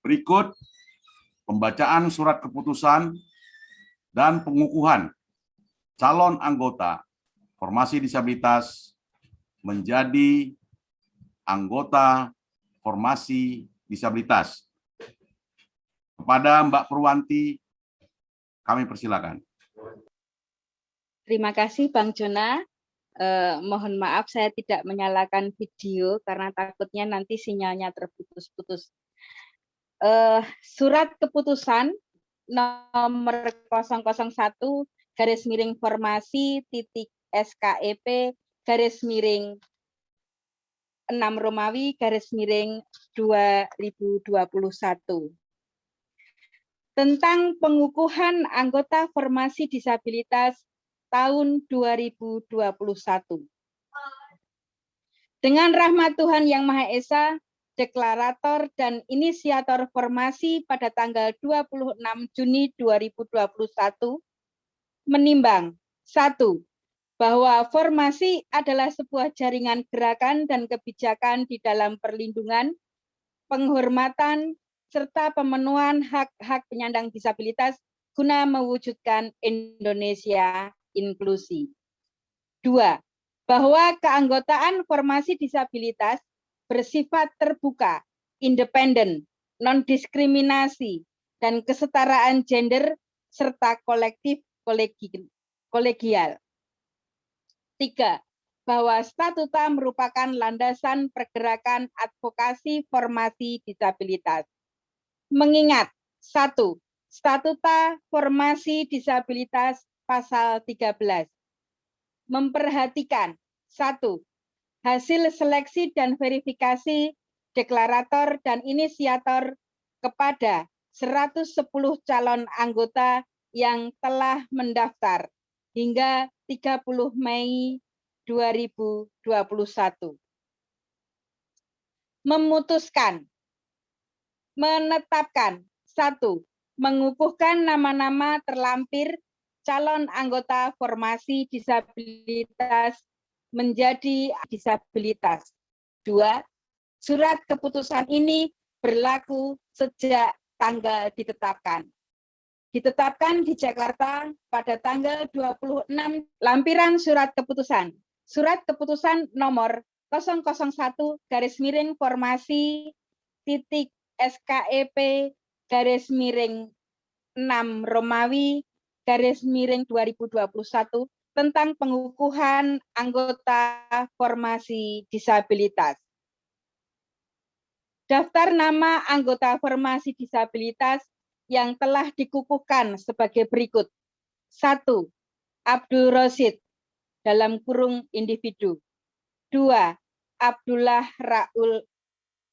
Berikut pembacaan surat keputusan dan pengukuhan calon anggota formasi disabilitas menjadi anggota formasi disabilitas. Kepada Mbak Purwanti, kami persilakan. Terima kasih Bang Jona. Eh, mohon maaf saya tidak menyalakan video karena takutnya nanti sinyalnya terputus-putus. Eh, surat keputusan nomor 001 garis miring formasi titik SKEP garis miring 6 Romawi garis miring 2021 tentang pengukuhan anggota formasi disabilitas tahun 2021. Dengan rahmat Tuhan Yang Maha Esa, deklarator dan inisiator formasi pada tanggal 26 Juni 2021 menimbang satu bahwa formasi adalah sebuah jaringan gerakan dan kebijakan di dalam perlindungan, penghormatan, serta pemenuhan hak-hak penyandang disabilitas guna mewujudkan Indonesia inklusi. Dua, bahwa keanggotaan formasi disabilitas bersifat terbuka, independen, non-diskriminasi, dan kesetaraan gender serta kolektif kolegial. Tiga, bahwa statuta merupakan landasan pergerakan advokasi formasi disabilitas. Mengingat, satu, statuta formasi disabilitas pasal 13. Memperhatikan, satu, hasil seleksi dan verifikasi deklarator dan inisiator kepada 110 calon anggota yang telah mendaftar hingga 30 Mei 2021. Memutuskan, menetapkan, satu, mengukuhkan nama-nama terlampir calon anggota formasi disabilitas menjadi disabilitas. Dua, surat keputusan ini berlaku sejak tanggal ditetapkan. Ditetapkan di Jakarta pada tanggal 26 lampiran surat keputusan. Surat keputusan nomor 001 garis miring formasi titik SKEP garis miring 6 Romawi garis miring 2021 tentang pengukuhan anggota formasi disabilitas. Daftar nama anggota formasi disabilitas yang telah dikukuhkan sebagai berikut. Satu, Abdul Rosid dalam kurung individu. Dua, Abdullah Raul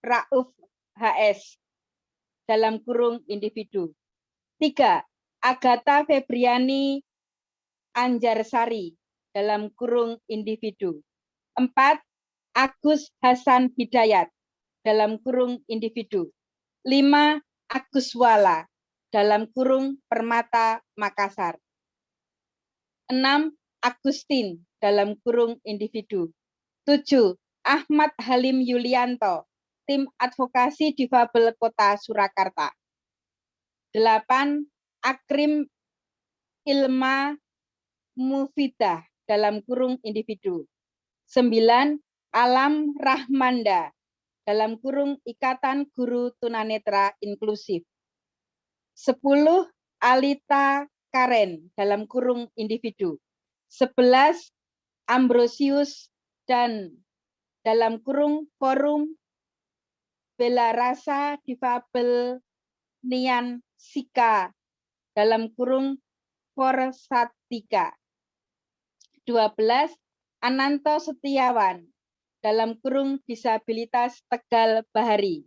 Rauf HS dalam kurung individu. Tiga, Agatha Febriani Anjarsari dalam kurung individu. Empat, Agus Hasan Hidayat dalam kurung individu. Lima, Agus Wala dalam kurung Permata Makassar. Enam, Agustin dalam kurung individu. Tujuh, Ahmad Halim Yulianto, tim advokasi difabel Kota Surakarta. Delapan, Akrim Ilma Mufidah dalam kurung individu. Sembilan, Alam Rahmanda dalam kurung Ikatan Guru Tunanetra Inklusif. Sepuluh, Alita Karen dalam kurung individu. Sebelas, Ambrosius dan dalam kurung forum Bela Rasa Difabel Nian Sika dalam kurung Forsatika. 12. Ananto Setiawan dalam kurung disabilitas Tegal Bahari.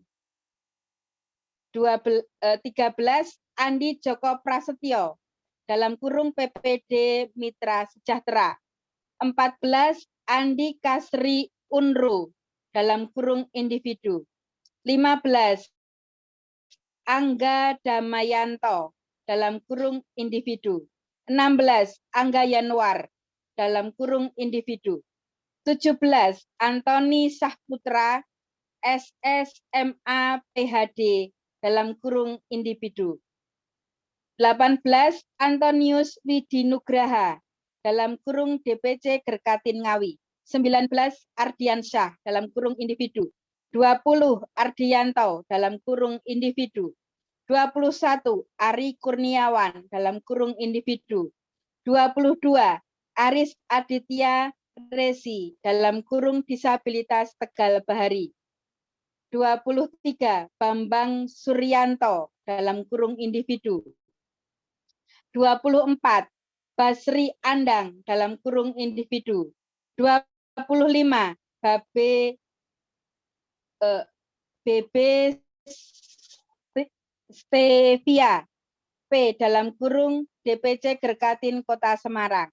13. Eh, Andi Joko Prasetyo dalam kurung PPD Mitra Sejahtera. 14. Andi Kasri Unru dalam kurung individu. 15. Angga Damayanto dalam kurung individu. 16. Angga Yanuar dalam kurung individu. 17. Antoni Sahputra SSMA PhD dalam kurung individu. 18 Antonius Widinugraha dalam kurung DPC Gerkatin Ngawi. 19 Ardiansyah dalam kurung individu. 20 Ardianto dalam kurung individu. 21 Ari Kurniawan dalam kurung individu. 22 Aris Aditya Resi dalam kurung disabilitas Tegal Bahari. 23 Bambang Suryanto dalam kurung individu. 24 Basri Andang dalam kurung individu. 25 Babe eh, BB Stevia P dalam kurung DPC Gerkatin Kota Semarang.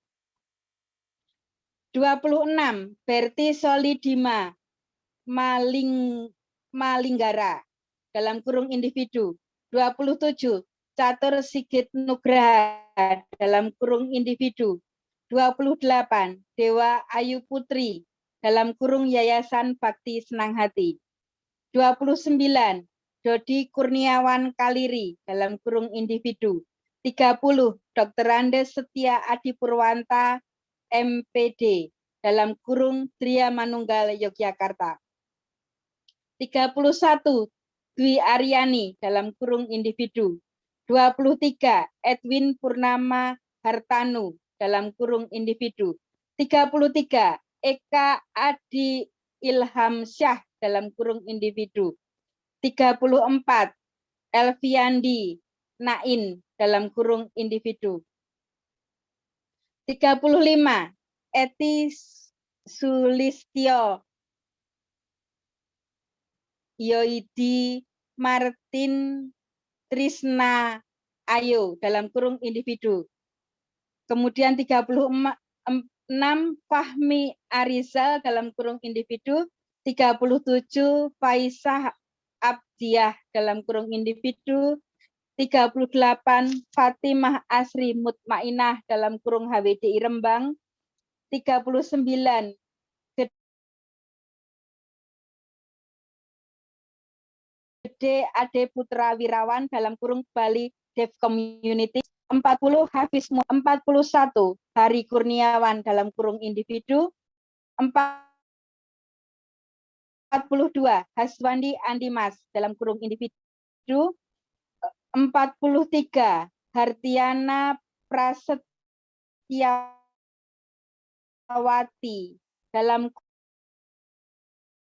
26 Berti Solidima Maling Malinggara dalam kurung individu. 27 Catur Sigit Nugraha dalam kurung individu. 28 Dewa Ayu Putri dalam kurung Yayasan Bakti Senang Hati. 29 Dodi Kurniawan Kaliri dalam kurung individu. 30 Dr. Andes Setia Adi Purwanta MPD dalam kurung Tria Manunggal Yogyakarta. 31 Dwi Aryani dalam kurung individu. 23 Edwin Purnama Hartanu dalam kurung individu. 33 Eka Adi Ilham Syah dalam kurung individu. 34 Elviandi Nain dalam kurung individu. 35 Eti Sulistyo. Yoidi Martin Trisna Ayo dalam kurung individu. Kemudian 36 Fahmi Arizal dalam kurung individu, 37 Faisah Abdiah dalam kurung individu, 38 Fatimah Asri Mutmainah dalam kurung HWDI Rembang, 39 Gede Ade Putra Wirawan dalam kurung Bali Dev Community, 40 Hafiz 41 Hari Kurniawan dalam kurung individu, 42 Haswandi Andimas dalam kurung individu, 43 Hartiana Prasetyawati dalam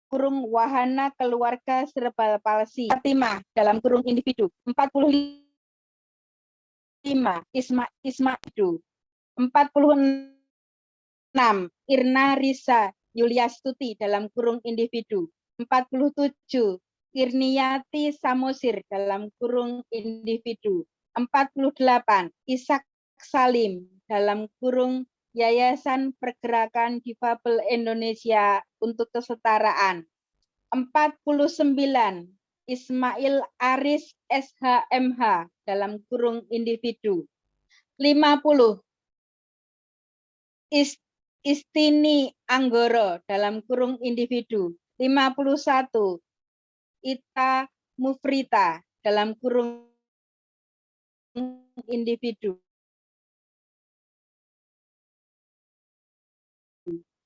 kurung wahana keluarga serebral palsi. Fatimah dalam kurung individu. 45 Isma Isma itu 46 Irna Risa Yuliastuti. Dalam kurung individu. 47 Irniati Samosir dalam kurung individu. 48. Isak Salim dalam kurung Yayasan Pergerakan Difabel Indonesia untuk Kesetaraan. 49. Ismail Aris SHMH dalam kurung individu. 50. Istini Anggoro dalam kurung individu. 51. Ita Mufrita dalam kurung individu.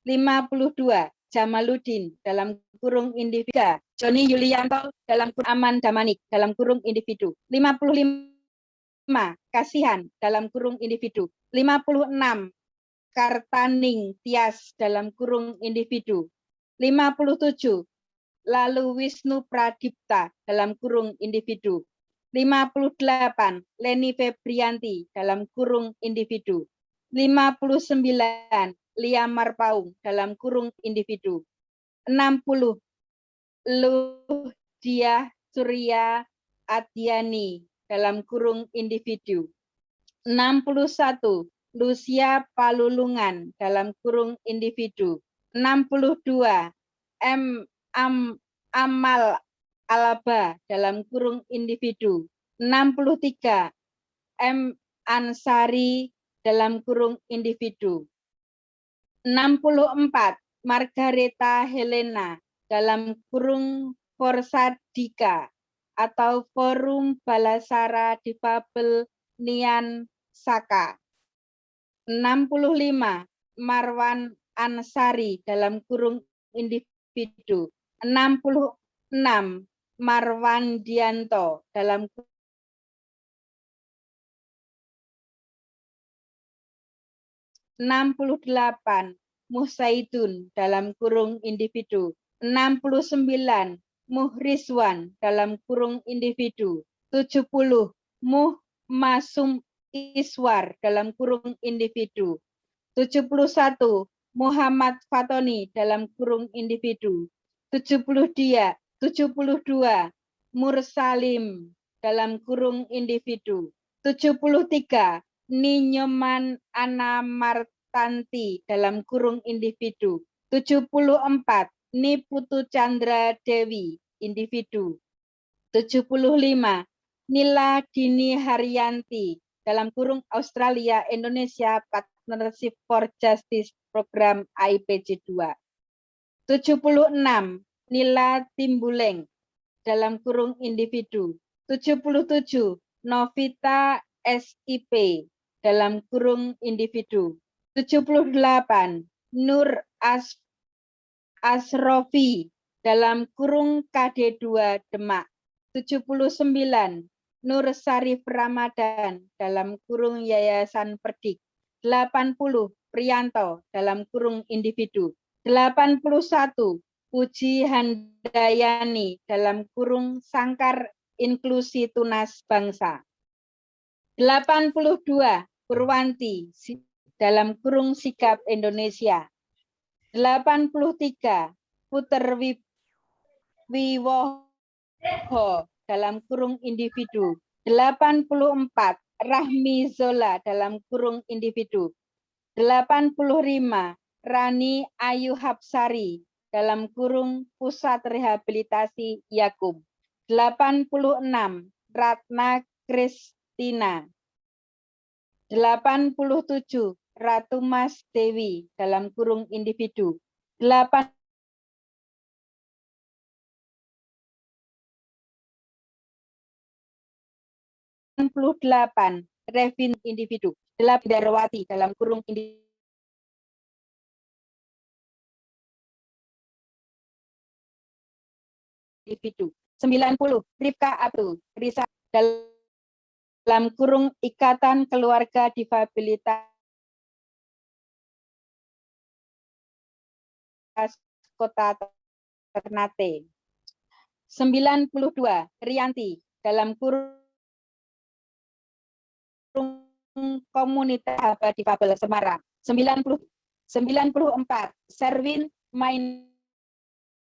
52 Jamaluddin dalam kurung individu. Joni Yulianto dalam kurung Aman Damanik dalam kurung individu. 55 Kasihan dalam kurung individu. 56 Kartaning Tias dalam kurung individu. 57 lalu Wisnu Pradipta dalam kurung individu. 58 Leni Febrianti dalam kurung individu. 59 Lia Marpaung dalam kurung individu. 60 Ludia Surya Adiani dalam kurung individu. 61 Lucia Palulungan dalam kurung individu. 62 M am, amal alaba dalam kurung individu 63 M Ansari dalam kurung individu 64 Margareta Helena dalam kurung Forsadika atau Forum Balasara Difabel Nian Saka. 65 Marwan Ansari dalam kurung individu. 66 Marwan Dianto dalam 68 Musaidun dalam kurung individu. 69 Muhriswan dalam kurung individu. 70 Muh Masum Iswar dalam kurung individu. 71 Muhammad Fatoni dalam kurung individu. 70 dia, 72 Mursalim dalam kurung individu. 73 Ninyoman Ana Martanti dalam kurung individu. 74 Niputu Chandra Dewi individu. 75 Nila Dini Haryanti dalam kurung Australia Indonesia Partnership for Justice Program AIPJ 2. 76 Nila Timbuleng dalam kurung individu. 77 Novita SIP dalam kurung individu. 78 Nur As Asrofi dalam kurung KD2 Demak. 79 Nur Sarif Ramadan dalam kurung Yayasan Perdik. 80 Prianto dalam kurung individu. 81 Puji Handayani dalam kurung Sangkar Inklusi Tunas Bangsa. 82 Purwanti dalam kurung Sikap Indonesia. 83 Puter Wiwoho dalam kurung individu. 84 Rahmi Zola dalam kurung individu. 85 Rani Ayu Hapsari dalam kurung Pusat Rehabilitasi Yakub. 86 Ratna Kristina. 87 Ratu Mas Dewi dalam kurung individu. 8 delapan Revin individu. 8 Darwati dalam kurung individu. Individu. 90 Rifka Abdul Risa dalam kurung Ikatan Keluarga Difabilitas Kota Ternate. 92 Rianti dalam kurung komunitas difabel Semarang. 90 94 Serwin Main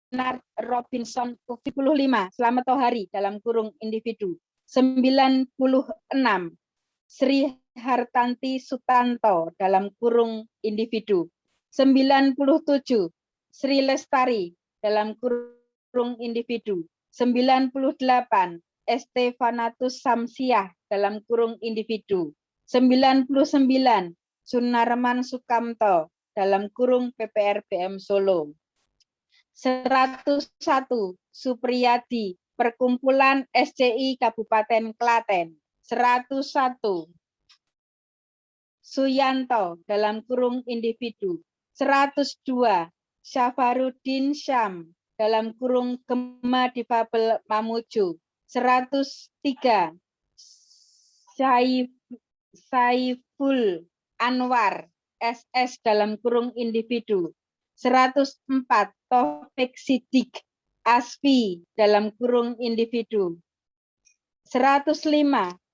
Bernard Robinson 75 Selamat Tohari dalam kurung individu 96 Sri Hartanti Sutanto dalam kurung individu 97 Sri Lestari dalam kurung individu 98 Estefanatus Samsiah dalam kurung individu 99 Sunarman Sukamto dalam kurung PPRBM Solo 101 Supriyadi Perkumpulan SCI Kabupaten Klaten. 101 Suyanto dalam kurung individu. 102 Syafarudin Syam dalam kurung Gema Difabel Mamuju. 103 Saif, Saiful Anwar SS dalam kurung individu 104 Taufik Sidik Asfi dalam kurung individu. 105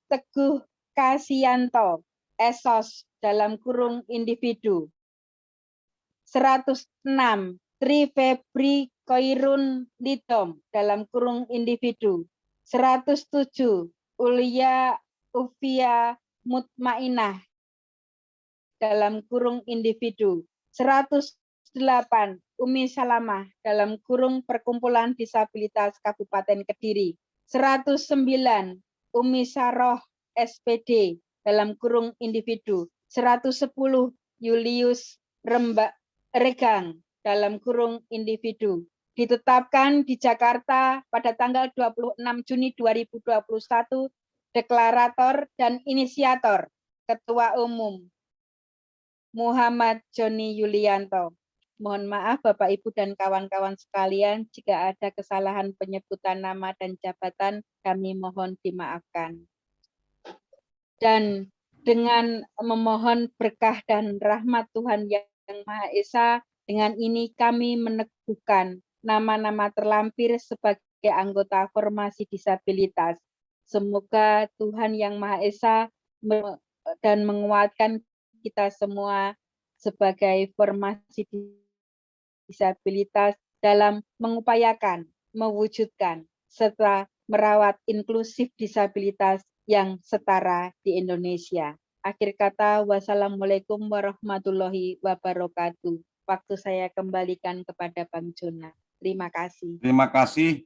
Teguh Kasianto Esos dalam kurung individu. 106 Tri Febri Koirun Lidom dalam kurung individu. 107 Ulia Ufia Mutmainah dalam kurung individu. 100 8. Umi Salamah dalam kurung Perkumpulan Disabilitas Kabupaten Kediri. 109. Umi Saroh SPD dalam kurung individu. 110. Julius Rembak Regang dalam kurung individu. ditetapkan di Jakarta pada tanggal 26 Juni 2021 deklarator dan inisiator Ketua Umum Muhammad Joni Yulianto. Mohon maaf Bapak Ibu dan kawan-kawan sekalian jika ada kesalahan penyebutan nama dan jabatan kami mohon dimaafkan. Dan dengan memohon berkah dan rahmat Tuhan yang Maha Esa, dengan ini kami meneguhkan nama-nama terlampir sebagai anggota formasi disabilitas. Semoga Tuhan Yang Maha Esa dan menguatkan kita semua sebagai formasi disabilitas dalam mengupayakan, mewujudkan, serta merawat inklusif disabilitas yang setara di Indonesia. Akhir kata, wassalamualaikum warahmatullahi wabarakatuh. Waktu saya kembalikan kepada Bang Jona. Terima kasih. Terima kasih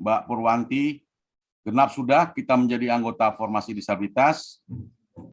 Mbak Purwanti. Genap sudah kita menjadi anggota formasi disabilitas.